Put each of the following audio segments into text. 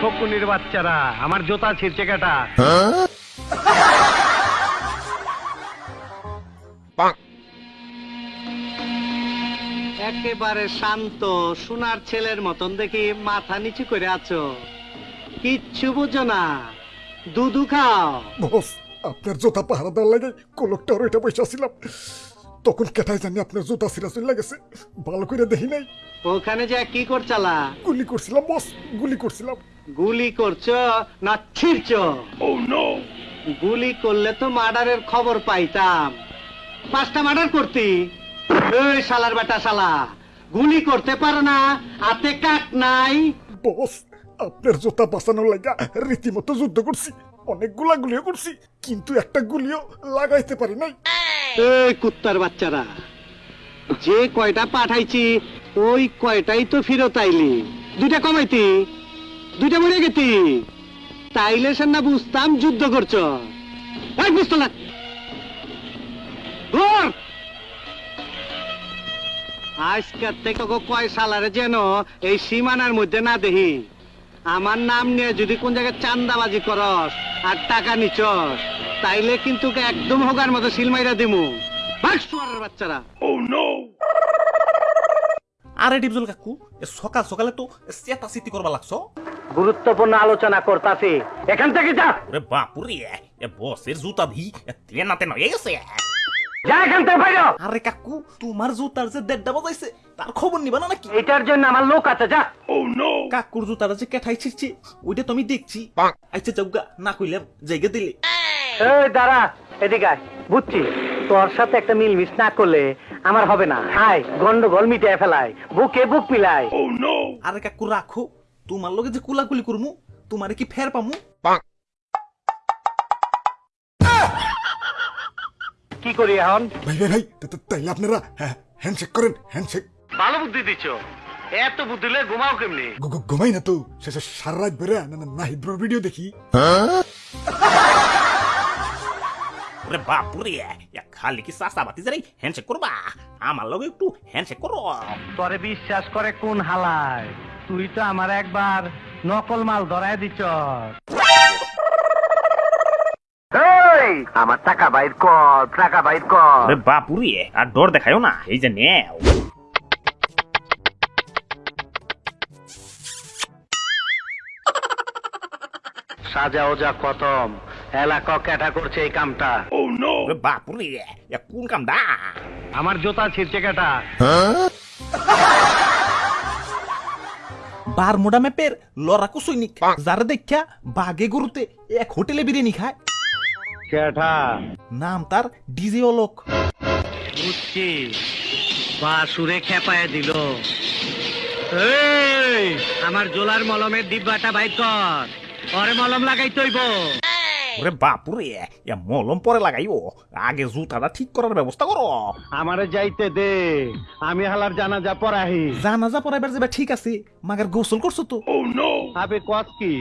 ফকুনির বাচ্চারা আমার জোতা ছিঁড়ছে কাটা। একেবারে শান্ত সোনার ছেলের মতন দেখি মাথা নিচু করে আছো। কিচ্ছু বুঝো না। দুধু খাও। বস আপনার জুতা পাহারা দেওয়ার লাগে কোলকটা ওইটা বসে ছিলাম তখন কেটাই জানি আপনার জুতা সিরা চলে গেছে। ভালো করে দেখি নাই। ওখানে যে কি করছালা? গুলি করছিলাম বস গুলি করছিলাম। গুলি করছ না ছিড়ছো? গুলি করলে তো মার্ডারের খবর পাইতাম। পাঁচটা মার্ডার করতি। এই শালার বেটা শালা গুলি করতে পারো না হাতে কাট নাই। বস আপনার জুতা বাঁচানোর লাগা রীতিমতো যুদ্ধ করছি অনেকগুলা গুলিও করছি কিন্তু একটা গুলিও লাগাইতে পারি নাই। এই কুত্তার বাচ্চারা যে কয়টা পাঠাইছি ওই কয়টাই তো ফিরত আইলি। দুইটা কমাইতি। দুইটা মরে গেতি। তাইলে সে না বুঝতাম যুদ্ধ করছ। এই বুঝতো না। আজকের থেকে কয় সালারে যেন এই সীমানার মধ্যে না দেহি। আমার নাম নিয়ে যদি কোন জায়গায় চান্দাবাজি করস আর টাকা নিচস তাইলে কিন্তু একদম হোগার মতো সিলমাইরা দিমু। বাচ্চারা। আরে ডিপজল কাকু সকাল সকালে তো চেতা চিতি করবা লাগছো। গুরুত্বপূর্ণ আলোচনা করতাছি। এখান থেকে যা। ওরে বাপুরে এ বসের জুতা ভি তেনাতে নয়ে গেছে। যা এখান থেকে বাইরে হ। আরে কাকু তোমার জুতার যে দেড়টা বাজাইছে তার খবর নিবা না নাকি? এটার জন্য আমার লোক আছে যা। কাকুর জুতারা যে কেঠাই ছিড়ছে ওইটা তুমি দেখছি। আচ্ছা চৌগা না কইলাম জায়গা দিলে। এই দাঁড়া এদিকে আয়। বুঝছি তোর সাথে একটা মিলমিশ না করলে আমার হবে না। আয় গন্ডগোল মিটিয়ে ফেলায় বুকে বুক পিলায় আরে কাকু রাখো। তোমার লগে যে কুলাকুলি করমু তোমারে কি ফের পামু? কি করি এখন? ভাই ভাই ভাই তাইলে আপনারা হ্যাঁ, হ্যান্ডশেক করেন হ্যান্ডশেক ভালো বুদ্ধি দিচ্ছ এত বুদ্ধি লয়ে ঘুমাও কেমনি? গু- গু- ঘুমাই না তো শেষে সারা রাত বেড়ে না না নাহিদ ভিডিও দেখি। ওরে বাপুরে খালি কি সাসা বাতি যাই হ্যান্ডশেক করবা? আমার লগে একটু হ্যান্ডশেক করো। তোরে বিশ্বাস করে কোন হালায়? তুই তো আমার একবার নকল মাল ধরায় দিচ্ছ আমার টাকা বাইর কর টাকা বাইর কর। বাপুরে আর ডর দেখায়ও না এই যে নেও। সাজা ওজা খতম এলাকা ক্যাটা করছে এই কামটা। ওরে বাপুরে এ কোন কামডা আমার জোতা ছিঁড়ছে কেটা বারমুডা ম্যাপের লড়াকু সৈনিক। যারা দেখা বাগে গরুতে এক হোটেলে বিরিয়ানি খায়। নাম তার ডিজে অলোক। বুঝছি। বাসুরে খেপায় দিল। আমার জোলার মলমের ডিব্বাটা বাইর কর। পরে মলম লাগাই তৈব ওরে বাপুরে এ মলম পরে লাগাইও আগে জুতাটা ঠিক করার ব্যবস্থা করো। আমারে যাইতে দে আমি হালার জানাজা পড়াহি। জানাজা পড়াইবার যাবে ঠিক আছে মাগার গোসল করছ তো? ও নো আবে কস কি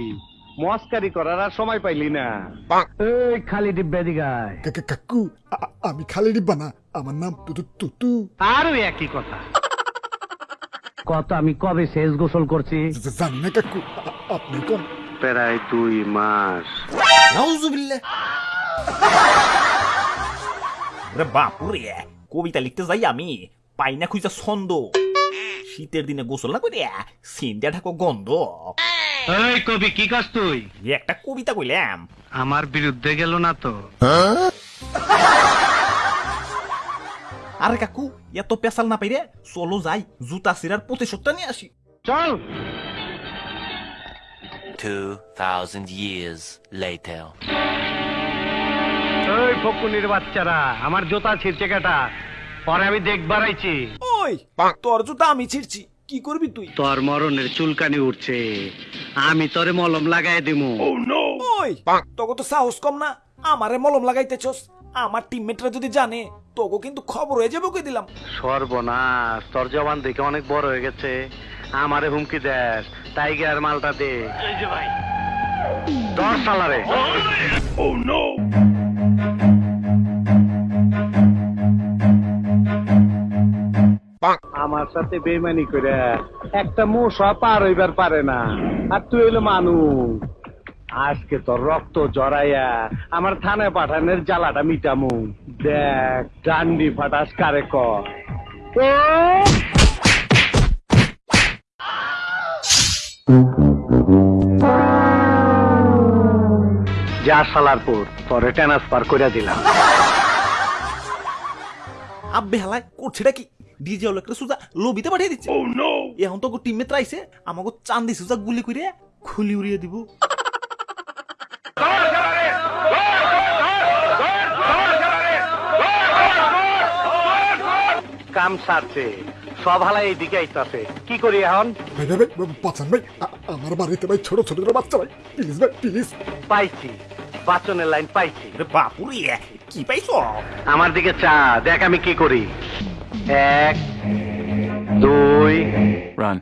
মস্কারি করার আর সময় পাইলি না। এই খালি ডিব্বা দিগায় কাকু আমি খালি ডিব্বা না আমার নাম তুতু তুতু। আরও একই কথা। কত আমি কবে শেষ গোসল করছি? জানি না কাকু আপনি কোন প্রায় দুই মাস। নাউজুবিল্লাহ। ওরে বাপুরে কবিতা লিখতে যাই আমি পাই না খুঁজা ছন্দ। শীতের দিনে গোসল না করে সিন্দিয়া ঢাকো গন্ধ। এই কবি কি কাজ তুই? একটা কবিতা কইলাম। আমার বিরুদ্ধে গেল না তো। আরে কাকু এত পেশাল না পাইরে চলো যাই জুতা সিরার প্রতিশোধটা নিয়ে আসি। চল। 2,000 years later. ওই ফকুনির বাচ্চারা আমার জোতা ছিঁড়ছে কেটা। পরে আমি দেখবার আইছি। ওই তোর জুতা আমি ছিড়ছি। কি করবি তুই? তোর মরণের চুলকানি উঠছে। আমি তোরে মলম লাগাই দিমু। ওই তোকে তো সাহস কম না। আমারে মলম লাগাইতেছস। আমার টিমমেটরা যদি জানে তোকে কিন্তু খবর হয়ে যাবে কই দিলাম। সর্বনাশ তোর জবান দেখে অনেক বড় হয়ে গেছে। আমারে হুমকি দেস। টাইগার মালটা দে। এই যে ভাই। দশ সালারে। আমার সাথে বেমানি করে একটা মশা পার হইবার পারে না। আর তুই হইল মানুষ। আজকে তোর রক্ত জড়াইয়া আমার থানায় পাঠানোর জ্বালাটা মিটামু। দেখ ডান্ডি ফাটাস কারে কর যা সালার পর পরে ট্রান্সফার করে দিলাম। আব্বে হালায় করছেটা কি? ডিজে লোকের সুজা লবিতে পাঠিয়ে দিচ্ছে। এখন তো টিমে ত্রাইছে আমাকে চান্দি সুজা গুলি করে খুলি উড়িয়ে দিব। কাম সারছে। সব হালা এইদিকে আইতাছে। কি করি এখন? ভাই ভাই ভাই বাঁচান ভাই। আমার বাড়িতে ভাই ছোট ছোট ছোট বাচ্চা ভাই। প্লিজ ভাই প্লিজ পাইছি। বাচনের লাইন পাইছি। বাপুরি কি পাইছো? আমার দিকে চা দেখ আমি কি করি। এক দুই। Run.